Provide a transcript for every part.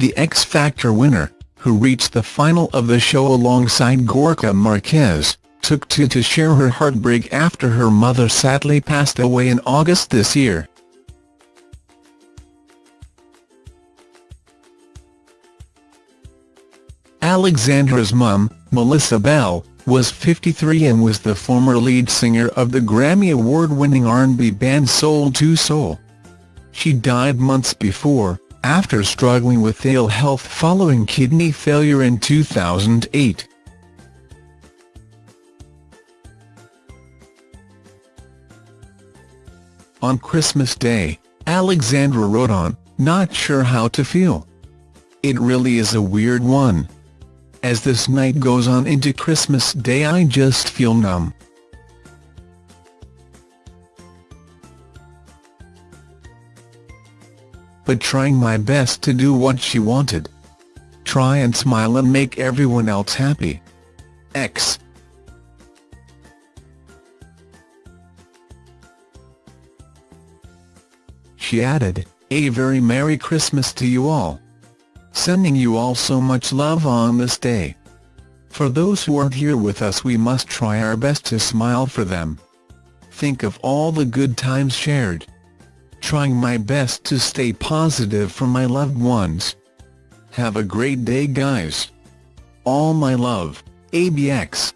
the X Factor winner, who reached the final of the show alongside Gorka Marquez, took to to share her heartbreak after her mother sadly passed away in August this year. Alexandra's mum, Melissa Bell, was 53 and was the former lead singer of the Grammy Award-winning R&B band Soul II Soul. She died months before, after struggling with ill health following kidney failure in 2008. On Christmas Day, Alexandra wrote on, Not sure how to feel. It really is a weird one. As this night goes on into Christmas Day I just feel numb. But trying my best to do what she wanted. Try and smile and make everyone else happy. X. She added, A very Merry Christmas to you all. Sending you all so much love on this day. For those who aren't here with us we must try our best to smile for them. Think of all the good times shared. Trying my best to stay positive for my loved ones. Have a great day guys. All my love, ABX.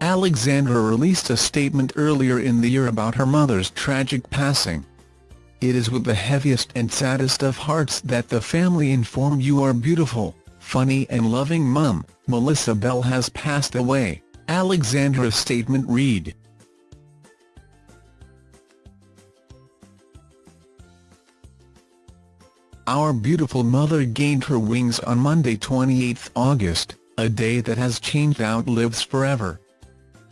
Alexandra released a statement earlier in the year about her mother's tragic passing. It is with the heaviest and saddest of hearts that the family inform you our beautiful, funny and loving mum, Melissa Bell has passed away, Alexandra's statement read. Our beautiful mother gained her wings on Monday 28 August, a day that has changed our lives forever.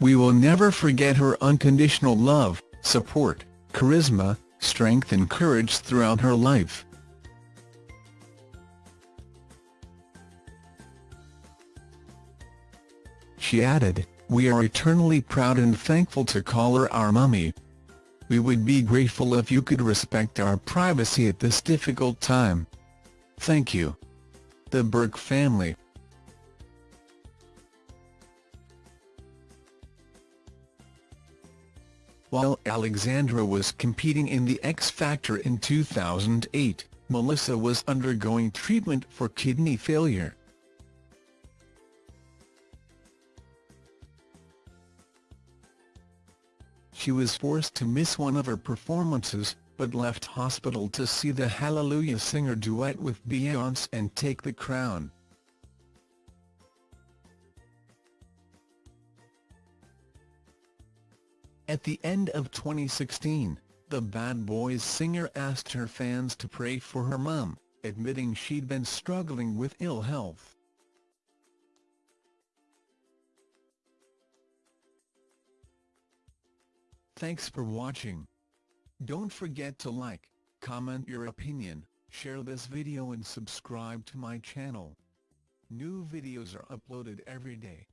We will never forget her unconditional love, support, charisma, strength and courage throughout her life. She added, We are eternally proud and thankful to call her our mummy. We would be grateful if you could respect our privacy at this difficult time. Thank you. The Burke family While Alexandra was competing in the X Factor in 2008, Melissa was undergoing treatment for kidney failure. She was forced to miss one of her performances, but left hospital to see the Hallelujah Singer duet with Beyoncé and take the crown. At the end of 2016, the Bad Boys singer asked her fans to pray for her mum, admitting she'd been struggling with ill health. Thanks for watching. Don't forget to like, comment your opinion, share this video and subscribe to my channel. New videos are uploaded every day.